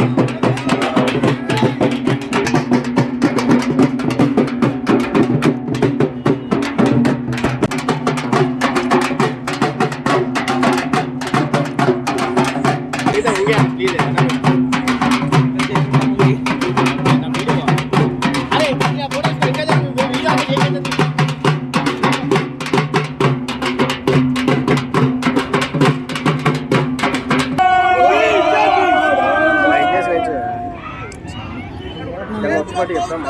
వైఖరే నశించాలి కేంద్ర ప్రభుత్వం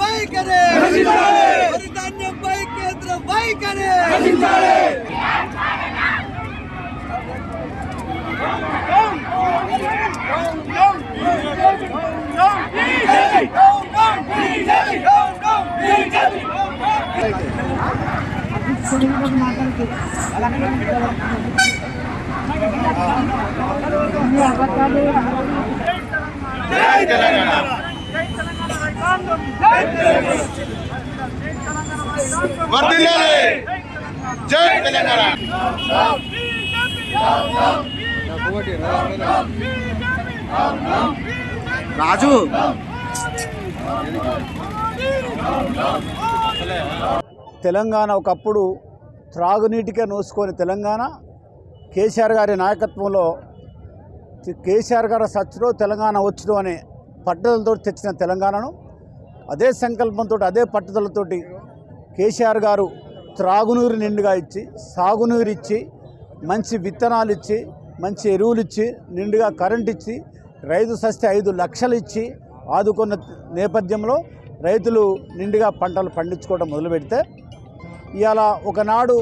వైఖరే వరి ధాన్యంపై కేంద్ర వైఖరే వర్ధిల్లాలి. జై తెలంగాణ. రాజు. తెలంగాణ ఒకప్పుడు త్రాగునీటికే నోసుకొని తెలంగాణ. కేసీఆర్ గారి నాయకత్వంలో కేసీఆర్ గారి సచ్చుడు తెలంగాణ వచ్చుడు అనే పట్టుదలతో తెచ్చిన తెలంగాణను అదే సంకల్పంతో అదే పట్టుదలతోటి కేసీఆర్ గారు త్రాగునీరు నిండుగా ఇచ్చి సాగునీరు ఇచ్చి మంచి విత్తనాలు ఇచ్చి మంచి ఎరువులు ఇచ్చి నిండుగా కరెంట్ ఇచ్చి రైతు సస్తే ఐదు లక్షలు ఇచ్చి ఆదుకున్న నేపథ్యంలో రైతులు నిండుగా పంటలు పండించుకోవడం మొదలుపెడితే ఇవాళ ఒకనాడు